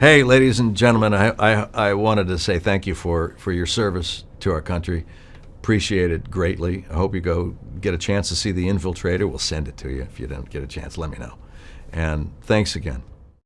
Hey, ladies and gentlemen, I, I, I wanted to say thank you for, for your service to our country. Appreciate it greatly. I hope you go get a chance to see The Infiltrator. We'll send it to you. If you don't get a chance, let me know. And thanks again.